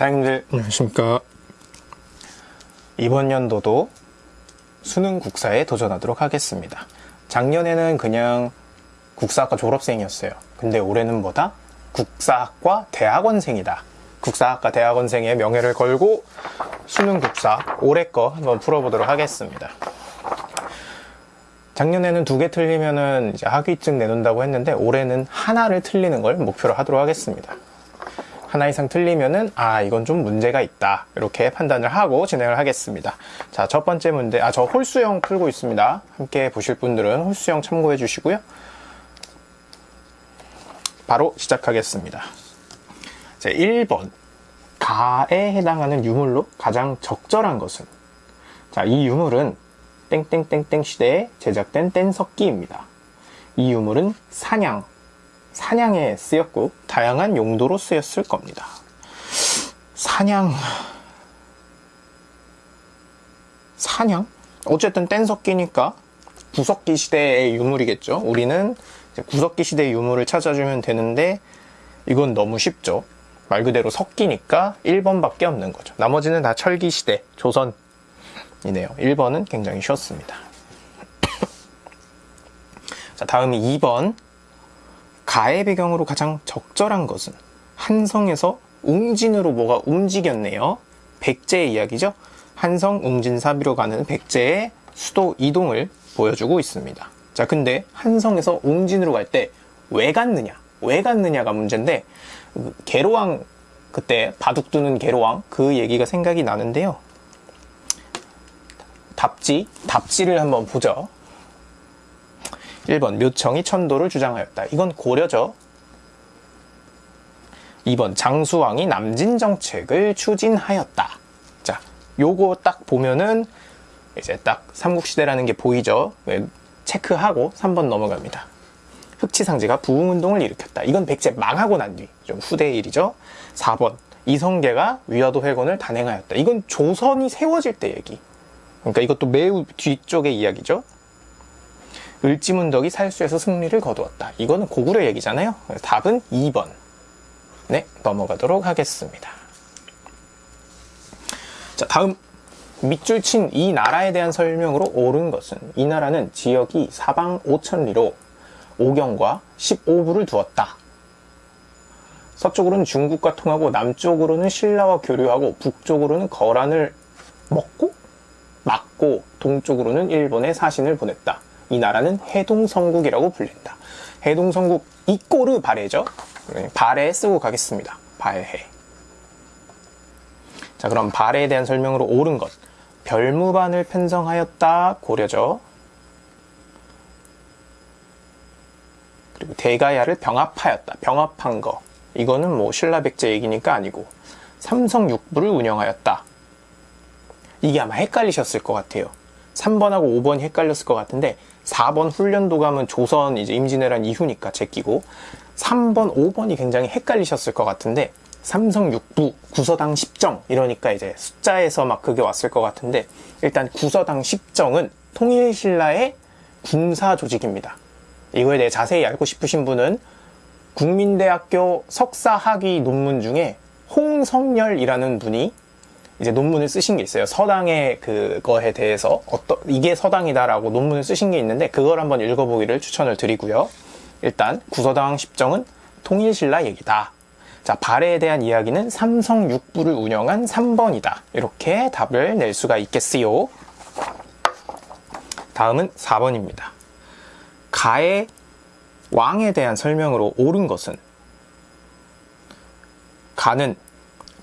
다행들 안녕하십니까. 이번 연도도 수능 국사에 도전하도록 하겠습니다. 작년에는 그냥 국사학과 졸업생이었어요. 근데 올해는 뭐다? 국사학과 대학원생이다. 국사학과 대학원생의 명예를 걸고 수능 국사 올해 거 한번 풀어보도록 하겠습니다. 작년에는 두 개 틀리면은 이제 학위증 내놓는다고 했는데 올해는 하나를 틀리는 걸 목표로 하도록 하겠습니다. 하나 이상 틀리면은 아 이건 좀 문제가 있다. 이렇게 판단을 하고 진행을 하겠습니다. 자 첫 번째 문제 아 저 홀수형 풀고 있습니다. 함께 보실 분들은 홀수형 참고해 주시고요. 바로 시작하겠습니다. 자 1번. 가에 해당하는 유물로 가장 적절한 것은? 자 이 유물은 땡땡땡땡 시대에 제작된 뗀석기입니다. 이 유물은 사냥 사냥에 쓰였고 다양한 용도로 쓰였을 겁니다. 사냥 사냥? 어쨌든 뗀석기니까 구석기 시대의 유물이겠죠. 우리는 구석기 시대의 유물을 찾아주면 되는데 이건 너무 쉽죠. 말 그대로 석기니까 1번밖에 없는 거죠. 나머지는 다 철기 시대, 조선이네요. 1번은 굉장히 쉬웠습니다. 자, 다음이 2번. 가의 배경으로 가장 적절한 것은 한성에서 웅진으로 뭐가 움직였네요. 백제의 이야기죠. 한성 웅진사비로 가는 백제의 수도 이동을 보여주고 있습니다. 자, 근데 한성에서 웅진으로 갈 때 왜 갔느냐? 왜 갔느냐가 문제인데 개로왕 그때 바둑 두는 개로왕 그 얘기가 생각이 나는데요. 답지, 답지를 한번 보죠. 1번 묘청이 천도를 주장하였다. 이건 고려죠. 2번 장수왕이 남진 정책을 추진하였다. 자, 요거 딱 보면은 이제 딱 삼국시대라는 게 보이죠. 네, 체크하고 3번 넘어갑니다. 흑치상제가 부흥운동을 일으켰다. 이건 백제 망하고 난 뒤, 좀 후대 일이죠. 4번 이성계가 위화도 회건을 단행하였다. 이건 조선이 세워질 때 얘기. 그러니까 이것도 매우 뒤쪽의 이야기죠. 을지문덕이 살수에서 승리를 거두었다. 이거는 고구려 얘기잖아요. 답은 2번. 네, 넘어가도록 하겠습니다. 자, 다음 밑줄 친 이 나라에 대한 설명으로 옳은 것은 이 나라는 지역이 사방 5천리로 오경과 15부를 두었다. 서쪽으로는 중국과 통하고 남쪽으로는 신라와 교류하고 북쪽으로는 거란을 먹고 막고 동쪽으로는 일본에 사신을 보냈다. 이 나라는 해동성국이라고 불린다. 해동성국 이꼬르 발해죠. 발해 쓰고 가겠습니다. 발해. 자 그럼 발해에 대한 설명으로 옳은 것. 별무반을 편성하였다. 고려죠. 그리고 대가야를 병합하였다. 병합한 거. 이거는 뭐 신라백제 얘기니까 아니고 삼성육부를 운영하였다. 이게 아마 헷갈리셨을 것 같아요. 3번하고 5번이 헷갈렸을 것 같은데 4번 훈련도감은 조선 이제 임진왜란 이후니까 제끼고 3번, 5번이 굉장히 헷갈리셨을 것 같은데 삼성 6부, 구서당 10정 이러니까 이제 숫자에서 막 그게 왔을 것 같은데 일단 구서당 10정은 통일신라의 군사 조직입니다. 이거에 대해 자세히 알고 싶으신 분은 국민대학교 석사학위 논문 중에 홍성열이라는 분이 이제 논문을 쓰신 게 있어요. 서당의 그거에 대해서 어떤 이게 서당이다라고 논문을 쓰신 게 있는데 그걸 한번 읽어보기를 추천을 드리고요. 일단 구서당 10정은 통일신라 얘기다. 자, 발해에 대한 이야기는 삼성 육부를 운영한 3번이다. 이렇게 답을 낼 수가 있겠어요. 다음은 4번입니다. 가의 왕에 대한 설명으로 옳은 것은 가는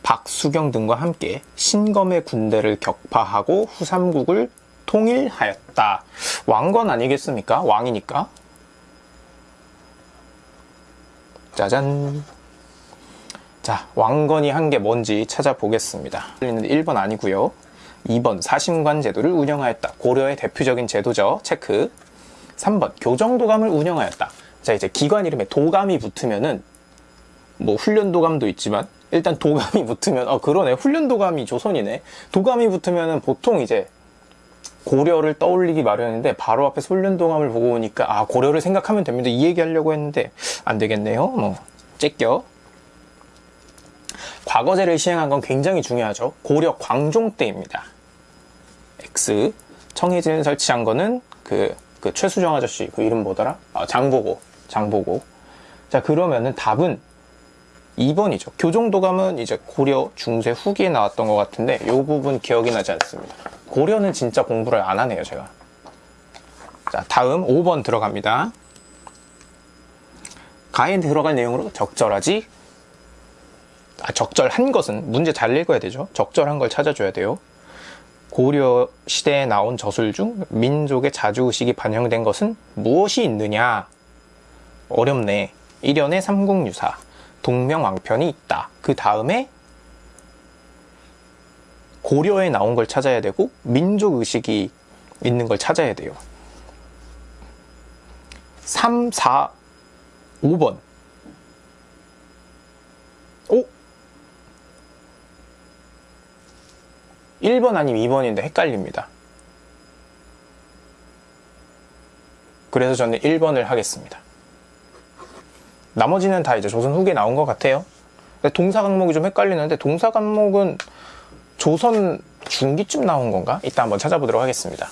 박수경 등과 함께 신검의 군대를 격파하고 후삼국을 통일하였다. 왕건 아니겠습니까? 왕이니까. 짜잔. 자, 왕건이 한 게 뭔지 찾아보겠습니다. 1번 아니고요. 2번 사심관 제도를 운영하였다. 고려의 대표적인 제도죠. 체크. 3번 교정도감을 운영하였다. 자, 이제 기관 이름에 도감이 붙으면은 뭐 훈련도감도 있지만 일단 도감이 붙으면 어 그러네. 훈련도감이 조선이네. 도감이 붙으면은 보통 이제 고려를 떠올리기 마련인데 바로 앞에 훈련도감을 보고 오니까 아 고려를 생각하면 됩니다. 이 얘기 하려고 했는데 안 되겠네요. 뭐 째껴. 과거제를 시행한 건 굉장히 중요하죠. 고려 광종 때입니다. X. 청해진 설치한 거는 그, 그 최수정 아저씨 그 이름 뭐더라? 아, 장보고 장보고. 자 그러면은 답은 2번이죠. 교정도감은 이제 고려 중세 후기에 나왔던 것 같은데 이 부분 기억이 나지 않습니다. 고려는 진짜 공부를 안 하네요 제가. 자 다음 5번 들어갑니다. 가에 들어갈 내용으로 적절하지 아, 적절한 것은 문제 잘 읽어야 되죠. 적절한 걸 찾아줘야 돼요. 고려 시대에 나온 저술 중 민족의 자주의식이 반영된 것은 무엇이 있느냐? 어렵네. 일연의 삼국유사, 동명왕편이 있다. 그 다음에 고려에 나온 걸 찾아야 되고 민족의식이 있는 걸 찾아야 돼요. 3, 4, 5번. 오? 1번 아니면 2번인데 헷갈립니다. 그래서 저는 1번을 하겠습니다. 나머지는 다 이제 조선 후기에 나온 것 같아요. 동사 강목이 좀 헷갈리는데 동사 강목은 조선 중기쯤 나온 건가? 이따 한번 찾아보도록 하겠습니다.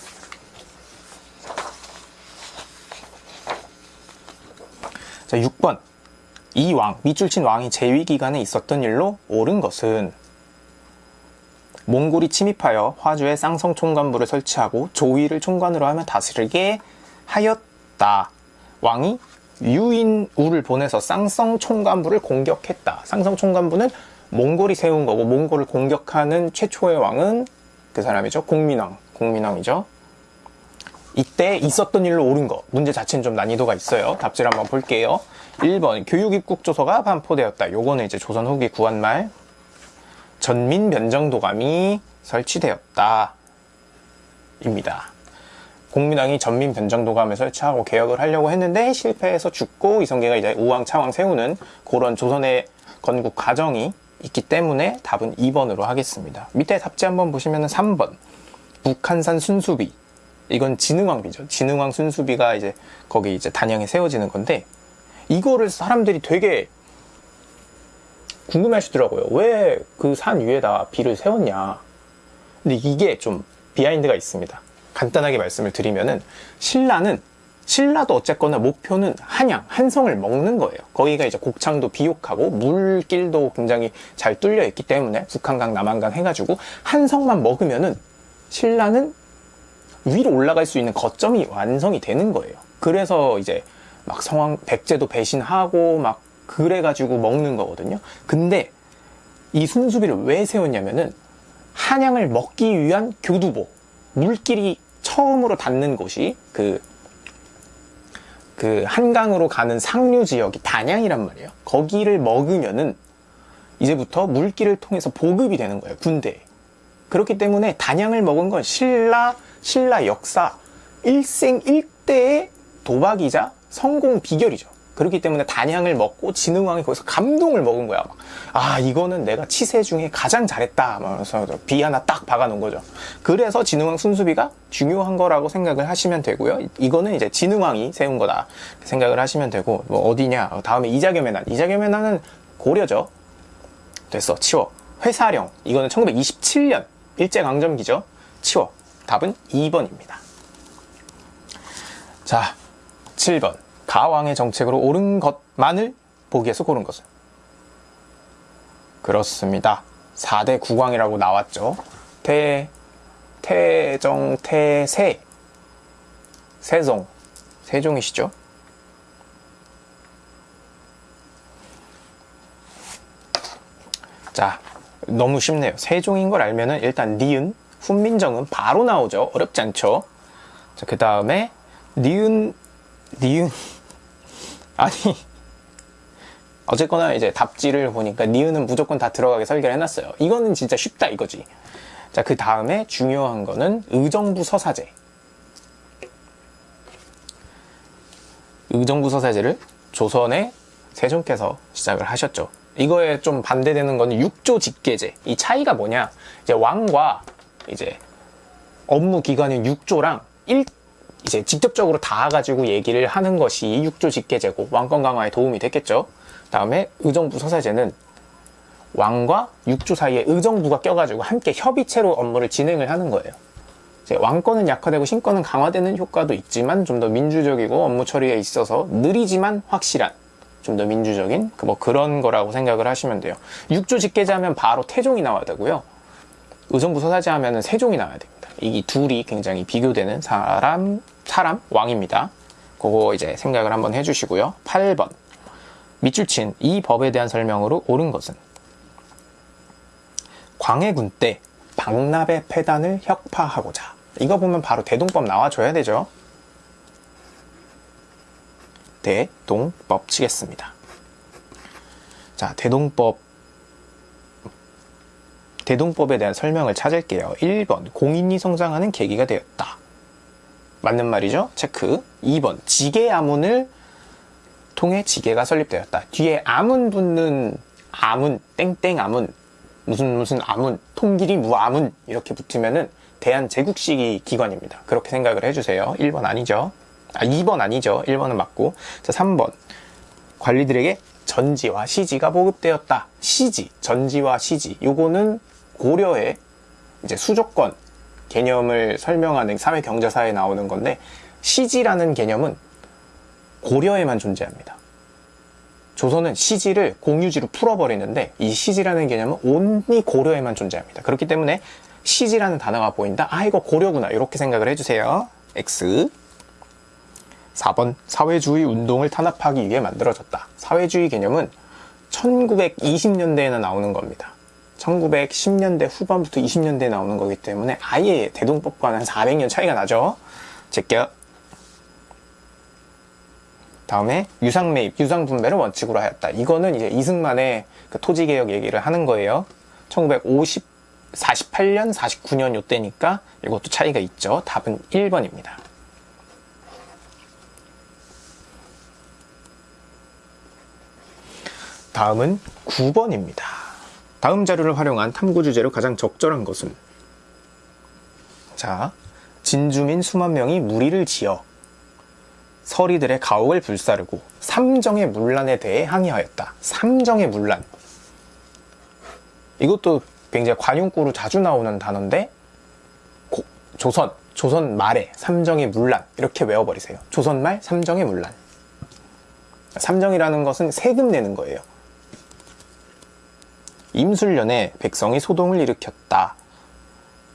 자, 6번. 이 왕, 밑줄 친 왕이 재위 기간에 있었던 일로 옳은 것은 몽골이 침입하여 화주에 쌍성 총관부를 설치하고 조위를 총관으로 하며 다스리게 하였다. 왕이 유인우를 보내서 쌍성 총관부를 공격했다. 쌍성 총관부는 몽골이 세운 거고 몽골을 공격하는 최초의 왕은 그 사람이죠. 공민왕. 공민왕이죠. 이때 있었던 일로 옳은 거. 문제 자체는 좀 난이도가 있어요. 답지를 한번 볼게요. 1번 교육입국조서가 반포되었다. 요거는 이제 조선 후기 구한말 전민 변정도감이 설치되었다. 입니다. 공민왕이 전민 변정도감을 설치하고 개혁을 하려고 했는데 실패해서 죽고 이성계가 이제 우왕 차왕 세우는 그런 조선의 건국 과정이 있기 때문에 답은 2번으로 하겠습니다. 밑에 답지 한번 보시면 3번 북한산 순수비 이건 진흥왕비죠. 진흥왕 순수비가 이제 거기 이제 단양에 세워지는 건데 이거를 사람들이 되게 궁금해 하시더라고요. 왜 그 산 위에다 비를 세웠냐. 근데 이게 좀 비하인드가 있습니다. 간단하게 말씀을 드리면은 신라는 신라도 어쨌거나 목표는 한양, 한성을 먹는 거예요. 거기가 이제 곡창도 비옥하고 물길도 굉장히 잘 뚫려 있기 때문에 북한강, 남한강 해가지고 한성만 먹으면은 신라는 위로 올라갈 수 있는 거점이 완성이 되는 거예요. 그래서 이제 막 성왕 백제도 배신하고 막 그래가지고 먹는 거거든요. 근데 이 순수비를 왜 세웠냐면은 한양을 먹기 위한 교두보 물길이 처음으로 닿는 곳이 그, 그 한강으로 가는 상류 지역이 단양이란 말이에요. 거기를 먹으면은 이제부터 물길을 통해서 보급이 되는 거예요. 군대에. 그렇기 때문에 단양을 먹은 건 신라, 신라 역사 일생 일대의 도박이자 성공 비결이죠. 그렇기 때문에 단양을 먹고 진흥왕이 거기서 감동을 먹은 거야. 막. 아 이거는 내가 치세 중에 가장 잘했다. 그래서 비 하나 딱 박아놓은 거죠. 그래서 진흥왕 순수비가 중요한 거라고 생각을 하시면 되고요. 이거는 이제 진흥왕이 세운 거다 생각을 하시면 되고 뭐 어디냐. 다음에 이자겸의 난. 이자겸의 난은 고려죠. 됐어. 치워. 회사령. 이거는 1927년 일제강점기죠. 치워. 답은 2번입니다. 자, 7번. 가왕의 정책으로 옳은 것만을 보기에서 고른 것은 그렇습니다. 4대 국왕이라고 나왔죠. 태, 태정, 태세, 세종, 세종이시죠. 자, 너무 쉽네요. 세종인 걸 알면은 일단 니은, 훈민정은 바로 나오죠. 어렵지 않죠. 자, 그 다음에 니은, 니은, 아니 어쨌거나 이제 답지를 보니까 니은은 무조건 다 들어가게 설계를 해놨어요. 이거는 진짜 쉽다 이거지. 자, 그 다음에 중요한 거는 의정부 서사제. 의정부 서사제를 조선의 세종께서 시작을 하셨죠. 이거에 좀 반대되는 거는 육조 직계제. 이 차이가 뭐냐? 이제 왕과 이제 업무 기관인 육조랑 일 이제 직접적으로 닿아가지고 얘기를 하는 것이 육조 직계제고 왕권 강화에 도움이 됐겠죠. 다음에 의정부 서사제는 왕과 육조 사이에 의정부가 껴가지고 함께 협의체로 업무를 진행을 하는 거예요. 왕권은 약화되고 신권은 강화되는 효과도 있지만 좀 더 민주적이고 업무 처리에 있어서 느리지만 확실한 좀 더 민주적인 그뭐 그런 거라고 생각을 하시면 돼요. 육조 직계자 하면 바로 태종이 나와야 되고요. 의정부 서사제 하면은 세종이 나와야 됩니다. 이 둘이 굉장히 비교되는 사람, 사람, 왕입니다. 그거 이제 생각을 한번 해주시고요. 8번. 밑줄 친 이 법에 대한 설명으로 옳은 것은 광해군 때 박납의 폐단을 혁파하고자 이거 보면 바로 대동법 나와줘야 되죠. 대동법 치겠습니다. 자, 대동법 대동법에 대한 설명을 찾을게요. 1번 공인이 성장하는 계기가 되었다. 맞는 말이죠? 체크. 2번 지계 아문을 통해 지계가 설립되었다. 뒤에 아문 붙는 아문 땡땡 아문 무슨 무슨 아문 통길이 무아문 이렇게 붙으면은 대한제국시 기관입니다. 그렇게 생각을 해주세요. 1번 아니죠. 아 2번 아니죠. 1번은 맞고 자 3번 관리들에게 전지와 시지가 보급되었다. 시지, 전지와 시지 요거는 고려의 이제 수조권 개념을 설명하는 사회 경제사에 나오는 건데 시지라는 개념은 고려에만 존재합니다. 조선은 시지를 공유지로 풀어버리는데 이 시지라는 개념은 온리 고려에만 존재합니다. 그렇기 때문에 시지라는 단어가 보인다. 아 이거 고려구나 이렇게 생각을 해주세요. X 4번 사회주의 운동을 탄압하기 위해 만들어졌다. 사회주의 개념은 1920년대에는 나오는 겁니다. 1910년대 후반부터 20년대에 나오는 거기 때문에 아예 대동법과는 한 400년 차이가 나죠. 제껴. 다음에 유상 매입, 유상 분배를 원칙으로 하였다. 이거는 이제 이승만의 그 토지 개혁 얘기를 하는 거예요. 1950, 48년, 49년 요때니까 이것도 차이가 있죠. 답은 1번입니다. 다음은 9번입니다. 다음 자료를 활용한 탐구 주제로 가장 적절한 것은 자, 진주민 수만 명이 무리를 지어 서리들의 가옥을 불사르고 삼정의 문란에 대해 항의하였다. 삼정의 문란. 이것도 굉장히 관용구로 자주 나오는 단어인데 고, 조선, 조선 말에 삼정의 문란 이렇게 외워버리세요. 조선 말 삼정의 문란. 삼정이라는 것은 세금 내는 거예요. 임술년에 백성이 소동을 일으켰다.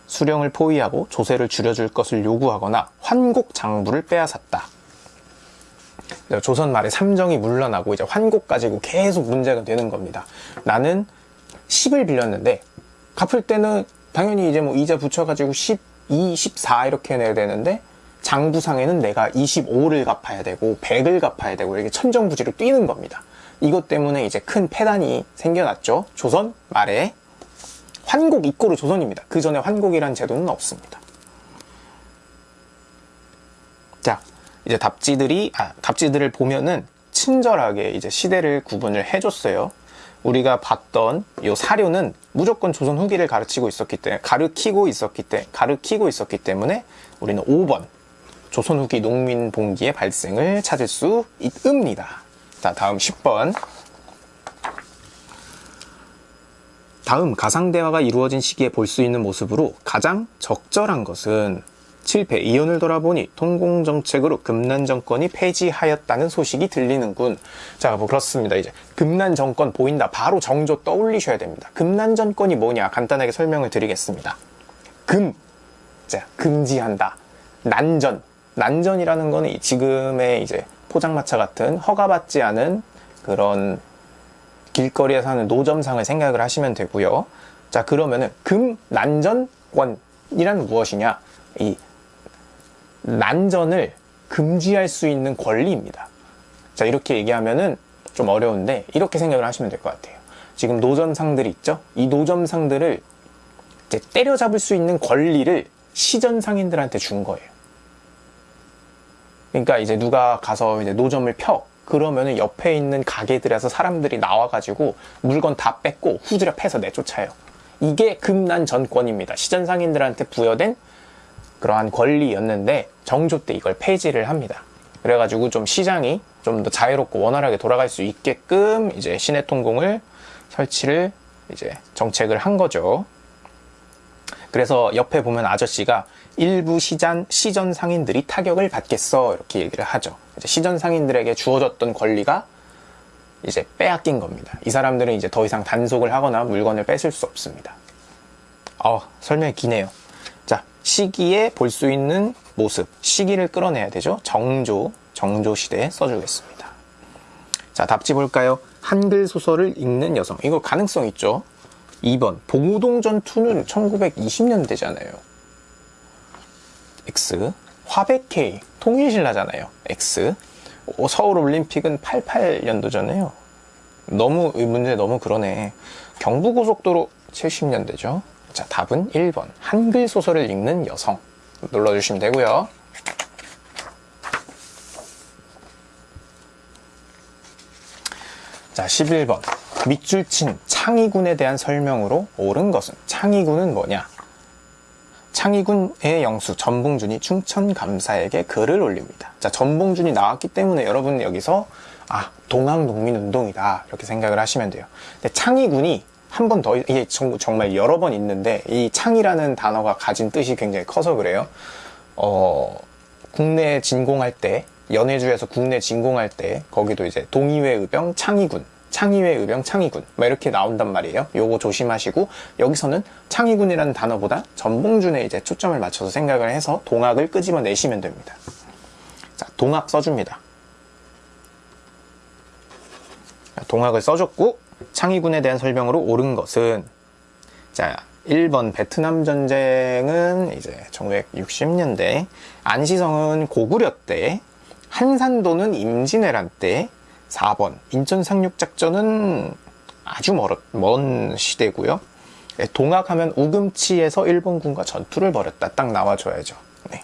수령을 포위하고 조세를 줄여줄 것을 요구하거나 환곡 장부를 빼앗았다. 조선 말에 삼정이 물러나고 이제 환곡 가지고 계속 문제가 되는 겁니다. 나는 10을 빌렸는데 갚을 때는 당연히 이제 뭐 이자 붙여가지고 12, 14 이렇게 내야 되는데 장부상에는 내가 25를 갚아야 되고 100을 갚아야 되고 이렇게 천정부지로 뛰는 겁니다. 이것 때문에 이제 큰 폐단이 생겨났죠. 조선 말에 환곡 이꼬르 조선입니다. 그 전에 환곡이란 제도는 없습니다. 자, 이제 답지들이 아, 답지들을 보면은 친절하게 이제 시대를 구분을 해줬어요. 우리가 봤던 이 사료는 무조건 조선 후기를 가르치고 있었기 때문에 가르키고 있었기 때 가르키고 있었기 때문에 우리는 5번 조선 후기 농민 봉기의 발생을 찾을 수 있습니다. 자, 다음 10번. 다음 가상대화가 이루어진 시기에 볼 수 있는 모습으로 가장 적절한 것은 7패 이혼을 돌아보니 통공정책으로 금난 정권이 폐지하였다는 소식이 들리는군. 자, 뭐 그렇습니다. 이제 금난 정권 보인다. 바로 정조 떠올리셔야 됩니다. 금난 정권이 뭐냐? 간단하게 설명을 드리겠습니다. 금, 자, 금지한다. 난전, 난전이라는 거는 지금의 이제 포장마차 같은 허가받지 않은 그런 길거리에 사는 노점상을 생각을 하시면 되고요. 자 그러면은 금난전권이란 무엇이냐? 이 난전을 금지할 수 있는 권리입니다. 자 이렇게 얘기하면은 좀 어려운데 이렇게 생각을 하시면 될 것 같아요. 지금 노점상들이 있죠? 이 노점상들을 때려잡을 수 있는 권리를 시전 상인들한테 준 거예요. 그러니까 이제 누가 가서 이제 노점을 펴 그러면은 옆에 있는 가게들에서 사람들이 나와가지고 물건 다 뺏고 후드려 패서 내쫓아요. 이게 금난 전권입니다. 시전 상인들한테 부여된 그러한 권리였는데 정조 때 이걸 폐지를 합니다. 그래가지고 좀 시장이 좀 더 자유롭고 원활하게 돌아갈 수 있게끔 이제 시내 통공을 설치를 이제 정책을 한 거죠. 그래서 옆에 보면 아저씨가 일부 시전, 시전 상인들이 타격을 받겠어 이렇게 얘기를 하죠. 시전 상인들에게 주어졌던 권리가 이제 빼앗긴 겁니다. 이 사람들은 이제 더 이상 단속을 하거나 물건을 뺏을 수 없습니다. 어, 설명이 기네요. 자, 시기에 볼 수 있는 모습, 시기를 끌어내야 되죠. 정조, 정조 시대에 써주겠습니다. 자, 답지 볼까요? 한글 소설을 읽는 여성. 이거 가능성 있죠? 2번, 봉우동 전투는 1920년대잖아요. X. 화백회의, 통일신라잖아요. X. 어, 서울 올림픽은 88년도잖아요. 너무, 이 문제 너무 그러네. 경부고속도로 70년대죠. 자, 답은 1번. 한글 소설을 읽는 여성. 눌러주시면 되고요. 자, 11번. 밑줄 친 창의군에 대한 설명으로 옳은 것은 창의군은 뭐냐? 창의군의 영수 전봉준이 충천감사에게 글을 올립니다. 자, 전봉준이 나왔기 때문에 여러분 여기서 아, 동학농민운동이다 이렇게 생각을 하시면 돼요. 근데 창의군이 한 번 더 이게 정말 여러 번 있는데 이 창이라는 단어가 가진 뜻이 굉장히 커서 그래요. 어, 국내 진공할 때 연해주에서 국내 진공할 때 거기도 이제 동의회 의병 창의군 창의회 의병 창의군. 막 이렇게 나온단 말이에요. 요거 조심하시고 여기서는 창의군이라는 단어보다 전봉준에 이제 초점을 맞춰서 생각을 해서 동학을 끄집어 내시면 됩니다. 자 동학 써줍니다. 동학을 써줬고 창의군에 대한 설명으로 옳은 것은 자 1번 베트남 전쟁은 이제 1960년대 안시성은 고구려 때 한산도는 임진왜란 때 4번. 인천 상륙작전은 아주 멀, 먼 시대고요. 네, 동학하면 우금치에서 일본군과 전투를 벌였다. 딱 나와줘야죠. 네.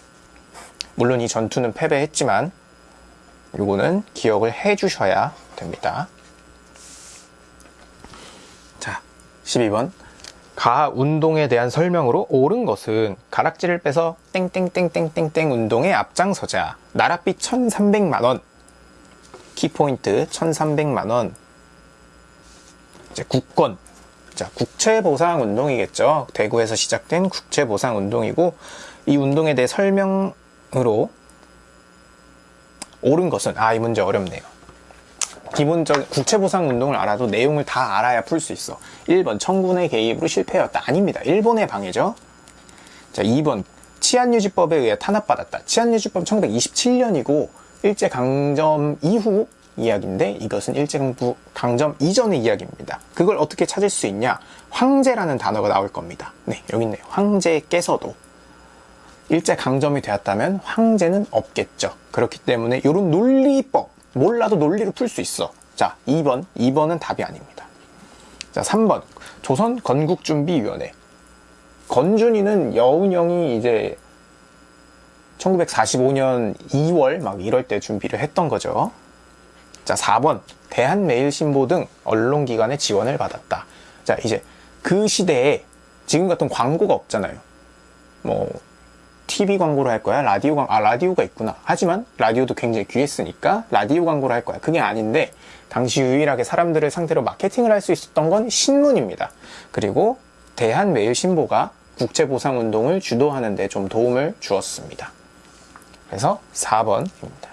물론 이 전투는 패배했지만 요거는 기억을 해 주셔야 됩니다. 자 12번. 가 운동에 대한 설명으로 옳은 것은 가락지를 빼서 땡땡땡땡땡땡 운동에 앞장서자. 나랏빛 1300만원 키포인트 1300만원. 이제 국권. 자 국채보상운동이겠죠. 대구에서 시작된 국채보상운동이고 이 운동에 대해 설명으로 옳은 것은 아 이 문제 어렵네요. 기본적 국채보상운동을 알아도 내용을 다 알아야 풀 수 있어. 1번 청군의 개입으로 실패했다. 아닙니다. 일본의 방해죠. 자 2번 치안유지법에 의해 탄압받았다. 치안유지법 1927년이고 일제강점 이후 이야기인데 이것은 일제강점 이전의 이야기입니다. 그걸 어떻게 찾을 수 있냐? 황제라는 단어가 나올 겁니다. 네, 여기 있네요. 황제께서도 일제강점이 되었다면 황제는 없겠죠. 그렇기 때문에 이런 논리법, 몰라도 논리로 풀 수 있어. 자, 2번. 2번은 답이 아닙니다. 자, 3번. 조선 건국준비위원회. 건준이는 여운형이 이제 1945년 2월 막 이럴 때 준비를 했던 거죠. 자, 4번. 대한매일신보 등 언론기관의 지원을 받았다. 자, 이제 그 시대에 지금 같은 광고가 없잖아요. 뭐, TV 광고를 할 거야? 라디오 광, 아, 라디오가 있구나. 하지만 라디오도 굉장히 귀했으니까 라디오 광고를 할 거야. 그게 아닌데, 당시 유일하게 사람들을 상대로 마케팅을 할 수 있었던 건 신문입니다. 그리고 대한매일신보가 국제보상운동을 주도하는 데 좀 도움을 주었습니다. 그래서 4번입니다.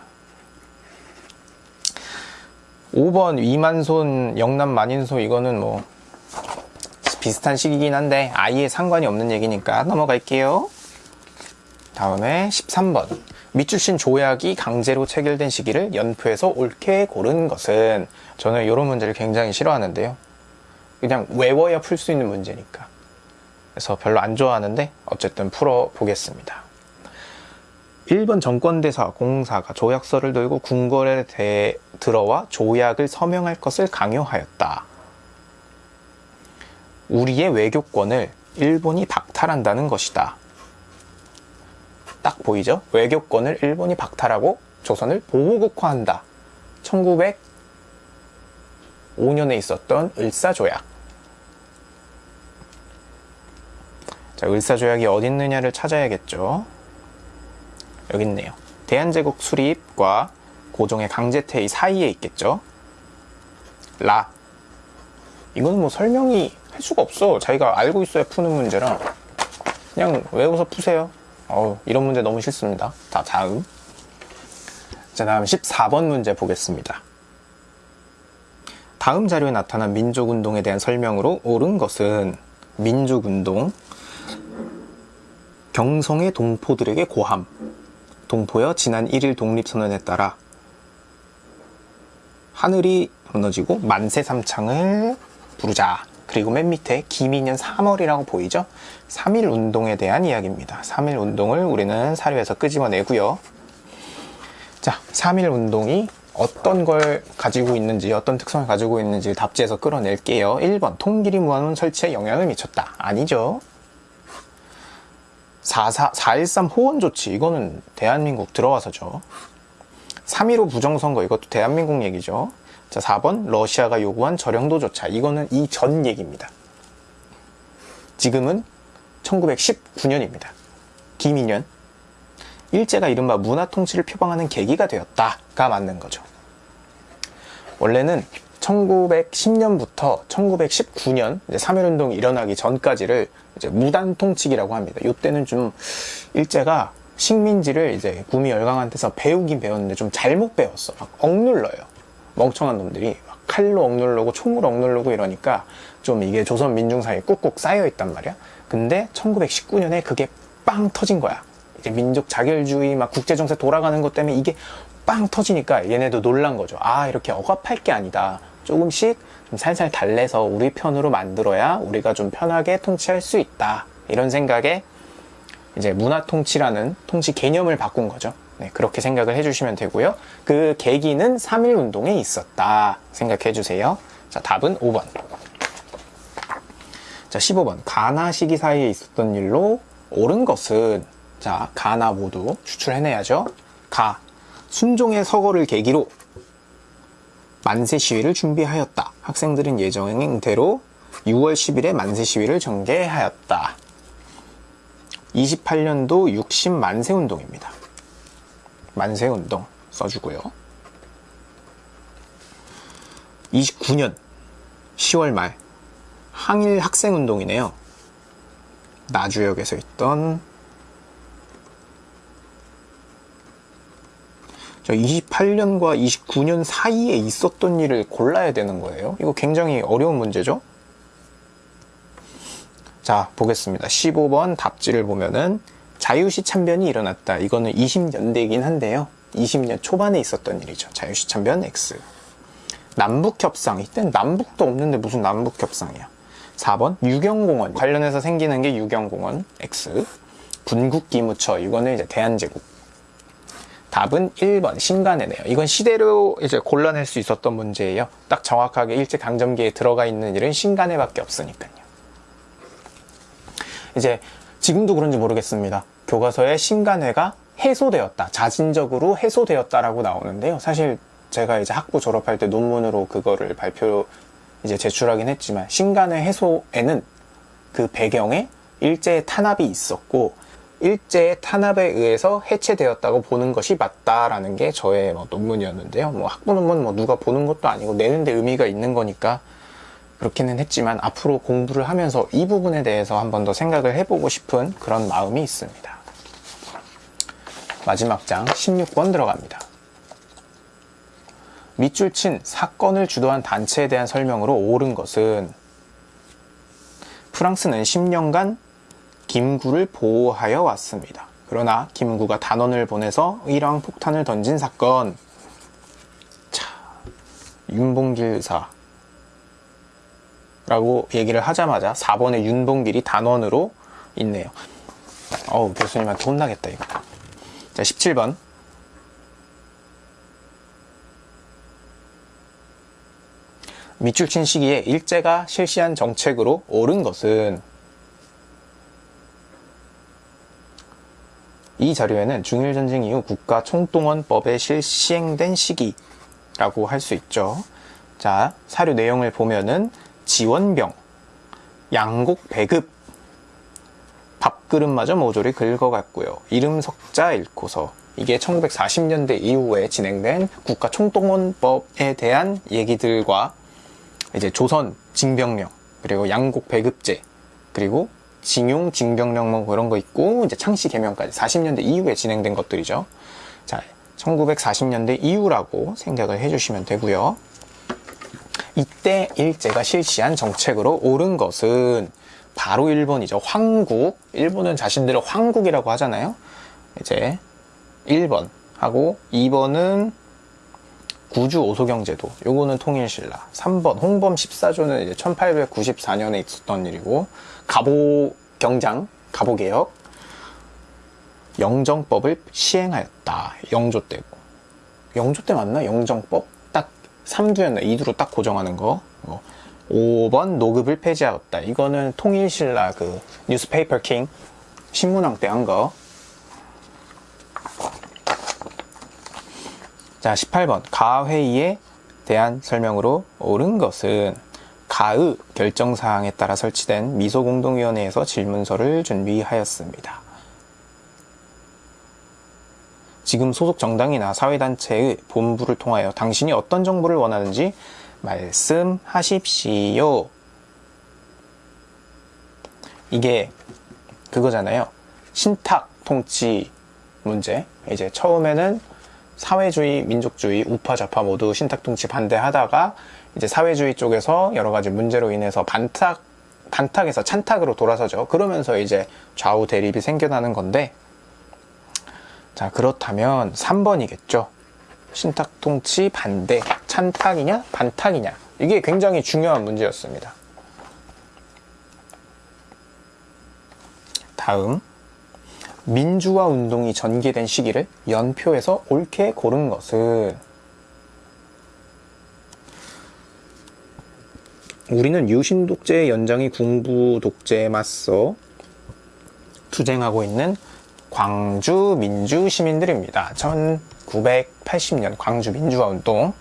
5번 위만손, 영남 만인소 이거는 뭐 비슷한 시기긴 한데 아예 상관이 없는 얘기니까 넘어갈게요. 다음에 13번 밑줄신 조약이 강제로 체결된 시기를 연표에서 옳게 고른 것은 저는 이런 문제를 굉장히 싫어하는데요. 그냥 외워야 풀 수 있는 문제니까. 그래서 별로 안 좋아하는데 어쨌든 풀어보겠습니다. 1번 정권대사 공사가 조약서를 들고 궁궐에 대, 들어와 조약을 서명할 것을 강요하였다. 우리의 외교권을 일본이 박탈한다는 것이다. 딱 보이죠? 외교권을 일본이 박탈하고 조선을 보호국화한다. 1905년에 있었던 을사조약. 자, 을사조약이 어디 있느냐를 찾아야겠죠. 여기 있네요. 대한제국 수립과 고종의 강제퇴위 사이에 있겠죠. 라. 이거는 뭐 설명이 할 수가 없어. 자기가 알고 있어야 푸는 문제라. 그냥 외워서 푸세요. 어우, 이런 문제 너무 싫습니다. 자, 다음. 자, 다음 14번 문제 보겠습니다. 다음 자료에 나타난 민족운동에 대한 설명으로 옳은 것은 민족운동, 경성의 동포들에게 고함, 동포여 지난 1일 독립선언에 따라 하늘이 무너지고 만세 삼창을 부르자. 그리고 맨 밑에 기민년 3월이라고 보이죠? 3일 운동에 대한 이야기입니다. 3일 운동을 우리는 사료에서 끄집어내고요. 자, 3일 운동이 어떤 걸 가지고 있는지, 어떤 특성을 가지고 있는지 답지에서 끌어낼게요. 1번, 통길이 무한원 설치에 영향을 미쳤다. 아니죠. 4.4, 4.13 호원 조치, 이거는 대한민국 들어와서죠. 3.15 부정선거, 이것도 대한민국 얘기죠. 자, 4번, 러시아가 요구한 저령도 조차, 이거는 이전 얘기입니다. 지금은 1919년입니다. 김인년. 일제가 이른바 문화 통치를 표방하는 계기가 되었다가 맞는 거죠. 원래는 1910년부터 1919년 3.1운동이 일어나기 전까지를 이제 무단 통치기라고 합니다. 이때는 좀 일제가 식민지를 이제 구미 열강한테서 배우긴 배웠는데 좀 잘못 배웠어. 막 억눌러요. 멍청한 놈들이 막 칼로 억누르고 총으로 억누르고 이러니까 좀 이게 조선 민중사에 꾹꾹 쌓여 있단 말이야. 근데 1919년에 그게 빵 터진 거야. 이제 민족 자결주의 막 국제정세 돌아가는 것 때문에 이게 빵 터지니까 얘네도 놀란 거죠. 아 이렇게 억압할 게 아니다. 조금씩 좀 살살 달래서 우리 편으로 만들어야 우리가 좀 편하게 통치할 수 있다. 이런 생각에 이제 문화 통치라는 통치 개념을 바꾼 거죠. 네, 그렇게 생각을 해주시면 되고요. 그 계기는 3.1 운동에 있었다 생각해 주세요. 자, 답은 5번. 자, 15번. 가나 시기 사이에 있었던 일로 옳은 것은 자, 가나 모두 추출해내야죠. 가. 순종의 서거를 계기로 만세 시위를 준비하였다. 학생들은 예정대로 6월 10일에 만세 시위를 전개하였다. 28년도 60 만세 운동입니다. 만세 운동 써주고요. 29년 10월 말 항일 학생 운동이네요. 나주역에서 있던 28년과 29년 사이에 있었던 일을 골라야 되는 거예요. 이거 굉장히 어려운 문제죠. 자, 보겠습니다. 15번 답지를 보면은 자유시 참변이 일어났다. 이거는 20년대이긴 한데요. 20년 초반에 있었던 일이죠. 자유시 참변 X. 남북협상. 이땐 남북도 없는데 무슨 남북협상이야. 4번 유경공원. 관련해서 생기는 게 유경공원 X. 군국기무처. 이거는 이제 대한제국. 답은 1번 신간에네요. 이건 시대로 이제 골라낼 수 있었던 문제예요. 딱 정확하게 일제강점기에 들어가 있는 일은 신간에밖에 없으니까요. 이제 지금도 그런지 모르겠습니다. 교과서에 신간회가 해소되었다. 자진적으로 해소되었다 라고 나오는데요. 사실 제가 이제 학부 졸업할 때 논문으로 그거를 발표 이제 제출하긴 했지만 신간회 해소에는 그 배경에 일제 탄압이 있었고 일제의 탄압에 의해서 해체되었다고 보는 것이 맞다라는 게 저의 뭐 논문이었는데요. 뭐 학부 논문 뭐 누가 보는 것도 아니고 내는데 의미가 있는 거니까 그렇기는 했지만 앞으로 공부를 하면서 이 부분에 대해서 한 번 더 생각을 해보고 싶은 그런 마음이 있습니다. 마지막 장 16번 들어갑니다. 밑줄 친 사건을 주도한 단체에 대한 설명으로 옳은 것은 프랑스는 10년간 김구를 보호하여 왔습니다. 그러나 김구가 단원을 보내서 의랑 폭탄을 던진 사건. 자, 윤봉길 의사. 라고 얘기를 하자마자 4번의 윤봉길이 단원으로 있네요. 어우, 교수님한테 혼나겠다, 이거. 자, 17번. 밑줄 친 시기에 일제가 실시한 정책으로 옳은 것은 이 자료에는 중일전쟁 이후 국가 총동원법에 실시행된 시기라고 할 수 있죠. 자, 사료 내용을 보면은 지원병, 양곡 배급, 밥그릇마저 모조리 긁어갔고요. 이름 석자 잃고서 이게 1940년대 이후에 진행된 국가 총동원법에 대한 얘기들과 이제 조선 징병령 그리고 양곡 배급제, 그리고 징용, 징병령 뭐 그런 거 있고 이제 창씨 개명까지 40년대 이후에 진행된 것들이죠. 자, 1940년대 이후라고 생각을 해주시면 되고요. 이때 일제가 실시한 정책으로 옳은 것은 바로 1번이죠. 황국. 일본은 자신들을 황국이라고 하잖아요. 이제 1번 하고 2번은 구주 오소경제도. 요거는 통일신라. 3번 홍범 14조는 이제 1894년에 있었던 일이고 가보경장 가보개혁 영정법을 시행하였다. 영조 때고. 영조 때 맞나? 영정법? 딱 3두였나? 2두로 딱 고정하는 거. 어. 5번 노급을 폐지하였다. 이거는 통일신라 그 뉴스페이퍼 킹 신문왕 때 한 거 자, 18번. 가회의에 대한 설명으로 옳은 것은 가의 결정사항에 따라 설치된 미소공동위원회에서 질문서를 준비하였습니다. 지금 소속 정당이나 사회단체의 본부를 통하여 당신이 어떤 정보를 원하는지 말씀하십시오. 이게 그거잖아요. 신탁 통치 문제. 이제 처음에는 사회주의, 민족주의, 우파, 좌파 모두 신탁통치 반대하다가 이제 사회주의 쪽에서 여러 가지 문제로 인해서 반탁, 반탁에서 찬탁으로 돌아서죠. 그러면서 이제 좌우 대립이 생겨나는 건데, 자, 그렇다면 3번이겠죠. 신탁통치 반대, 찬탁이냐, 반탁이냐. 이게 굉장히 중요한 문제였습니다. 다음. 민주화 운동이 전개된 시기를 연표에서 옳게 고른 것은 우리는 유신 독재의 연장이 군부 독재에 맞서 투쟁하고 있는 광주 민주 시민들입니다. 1980년 광주 민주화 운동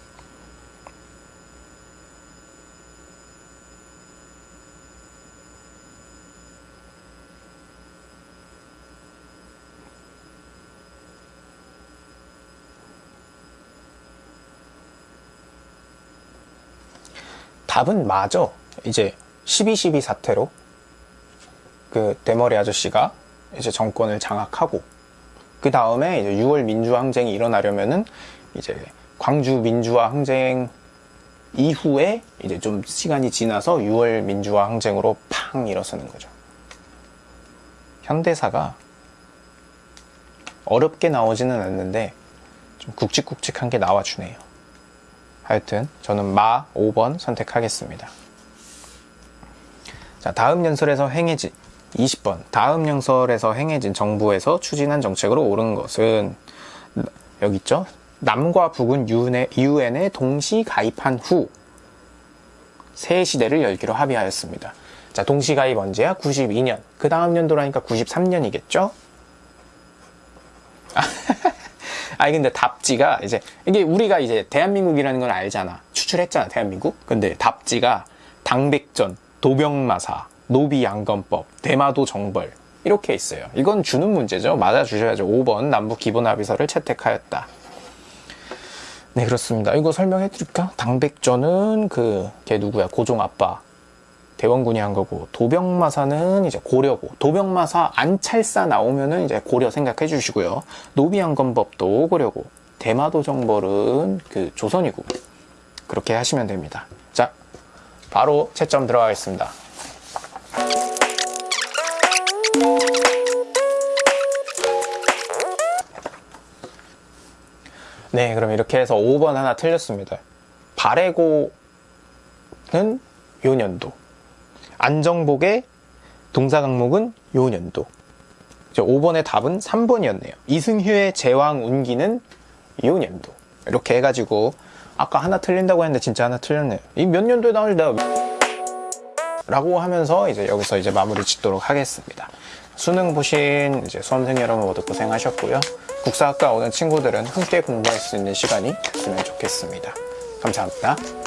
답은 맞아. 이제 12.12 사태로 그 대머리 아저씨가 이제 정권을 장악하고 그 다음에 이제 6월 민주화 항쟁이 일어나려면은 이제 광주 민주화 항쟁 이후에 이제 좀 시간이 지나서 6월 민주화 항쟁으로 팡 일어서는 거죠. 현대사가 어렵게 나오지는 않는데 좀 굵직굵직한 게 나와주네요. 하여튼 저는 마 5번 선택하겠습니다. 자, 다음 연설에서 행해진 20번 다음 연설에서 행해진 정부에서 추진한 정책으로 옳은 것은 여기 있죠. 남과 북은 유엔에 동시 가입한 후 새 시대를 열기로 합의하였습니다. 자, 동시 가입 언제야? 92년. 그 다음 연도라니까 93년이겠죠? 아니 근데 답지가 이제 이게 우리가 이제 대한민국이라는 걸 알잖아. 추출했잖아 대한민국. 근데 답지가 당백전, 도병마사, 노비양건법, 대마도 정벌 이렇게 있어요. 이건 주는 문제죠. 맞아주셔야죠. 5번 남북 기본합의서를 채택하였다. 네 그렇습니다. 이거 설명해 드릴까? 당백전은 그 걔 누구야? 고종 아빠 대원군이 한 거고 도병마사는 이제 고려고 도병마사 안찰사 나오면은 이제 고려 생각해 주시고요. 노비양건법도 고려고 대마도 정벌은 그 조선이고 그렇게 하시면 됩니다. 자 바로 채점 들어가겠습니다. 네 그럼 이렇게 해서 5번 하나 틀렸습니다. 바레고는 요 년도 안정복의 동사 강목은 요 년도. 5번의 답은 3번이었네요. 이승휴의 제왕 운기는 요 년도. 이렇게 해가지고 아까 하나 틀린다고 했는데 진짜 하나 틀렸네요. 이 몇 년도에 나올지 내가 라고 하면서 이제 여기서 이제 마무리 짓도록 하겠습니다. 수능 보신 이제 수험생 여러분 모두 고생하셨고요. 국사학과 오는 친구들은 함께 공부할 수 있는 시간이 됐으면 좋겠습니다. 감사합니다.